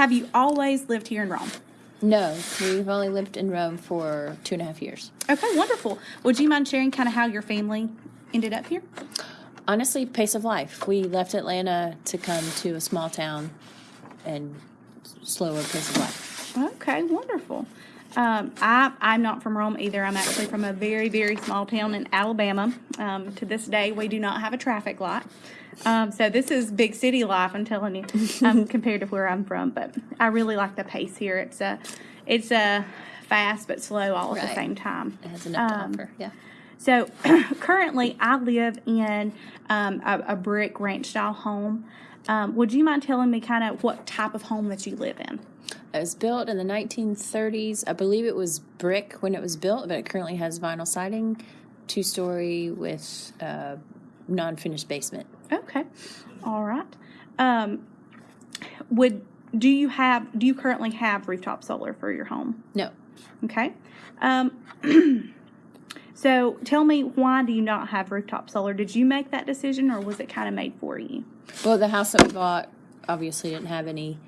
Have you always lived here in Rome? No, we've only lived in Rome for two and a half years. Okay, wonderful. Would you mind sharing kind of how your family ended up here? Honestly, pace of life. We left Atlanta to come to a small town and slower pace of life. Okay, wonderful. Um, I, I'm not from Rome either. I'm actually from a very, very small town in Alabama. Um, to this day, we do not have a traffic light. Um, so this is big city life, I'm telling you, um, compared to where I'm from. But I really like the pace here. It's a, it's a fast but slow all at the same time. It has enough Um, to offer. Yeah. So currently, I live in um, a, a brick ranch style home. Um, would you mind telling me kind of what type of home that you live in? It was built in the 1930s. I believe it was brick when it was built, but it currently has vinyl siding, two story with uh, non finished basement. Okay, all right. Um, would do you have do you currently have rooftop solar for your home? No. Okay. Um, so tell me why do you not have rooftop solar? Did you make that decision or was it kind of made for you? Well, the house that we bought obviously didn't have any,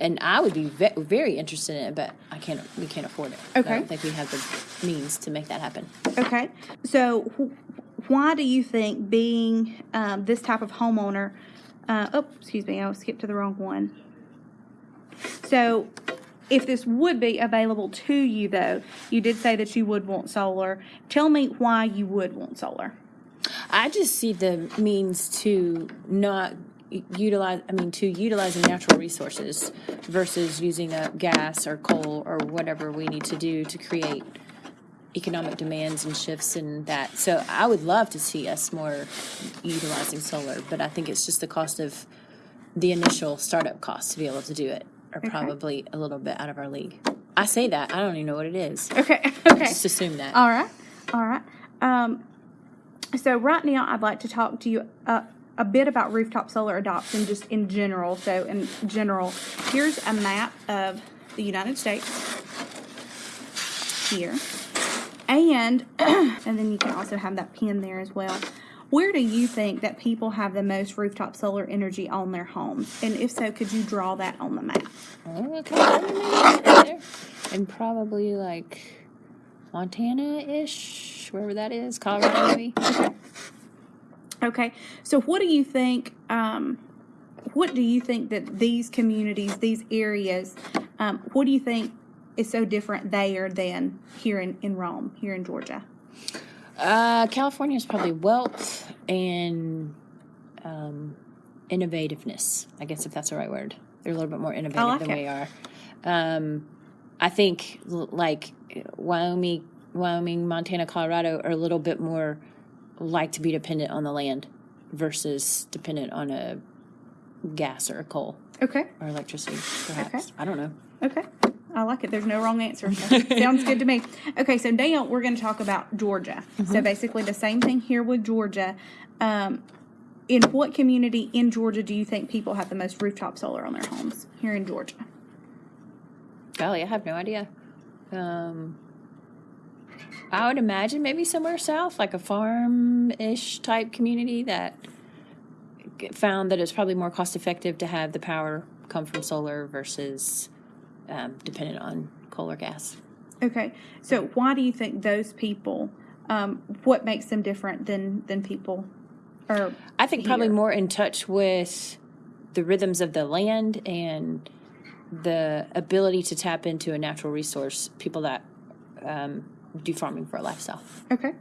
and I would be ve- very interested in it, but I can't. We can't afford it. Okay. I don't think we have the means to make that happen. Okay. So wh- why do you think being um, this type of homeowner? Uh, oh, excuse me, I skipped to the wrong one. So, if this would be available to you, though, you did say that you would want solar. Tell me why you would want solar. I just see the means to not utilize. I mean, to utilizing natural resources versus using up gas or coal or whatever we need to do to create economic demands and shifts in that. So I would love to see us more utilizing solar, but I think it's just the cost of the initial startup costs to be able to do it are probably a little bit out of our league. I say that I don't even know what it is. Okay. Okay. Just assume that. All right. All right. Um, so right now, I'd like to talk to you uh, a bit about rooftop solar adoption, just in general. So in general, here's a map of the United States here, and and then you can also have that pin there as well. Where do you think that people have the most rooftop solar energy on their homes? And if so, could you draw that on the map? Oh, Okay. And probably like Montana ish, wherever that is, Colorado maybe. Okay, so what do you think? Um, what do you think that these communities, these areas, um, what do you think is so different there than here in, in Rome, here in Georgia? Uh, California is probably wealth and um, innovativeness. I guess if that's the right word, they're a little bit more innovative like than it. we are. Um, I think like Wyoming, Wyoming, Montana, Colorado are a little bit more like to be dependent on the land versus dependent on a gas or a coal Okay, or electricity, perhaps. Okay. I don't know. okay, I like it. There's no wrong answer. Sounds good to me. Okay, so now we're going to talk about Georgia. So basically, the same thing here with Georgia. Um, in what community in Georgia do you think people have the most rooftop solar on their homes here in Georgia? Golly, I have no idea. Um, I would imagine maybe somewhere south, like a farm-ish type community that found that it's probably more cost-effective to have the power come from solar versus um, dependent on coal or gas. Okay, so why do you think those people? Um, what makes them different than than people? Or I think probably more in touch with the rhythms of the land and the ability to tap into a natural resource. People that um, do farming for a lifestyle. okay,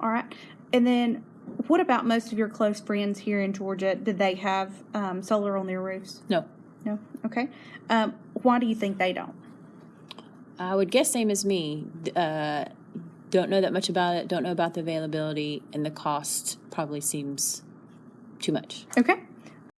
all right, and then what about most of your close friends here in Georgia? Did they have um, solar on their roofs? No, No. Okay. Um, why do you think they don't? I would guess same as me. Uh, don't know that much about it. Don't know about the availability, and the cost probably seems too much. Okay.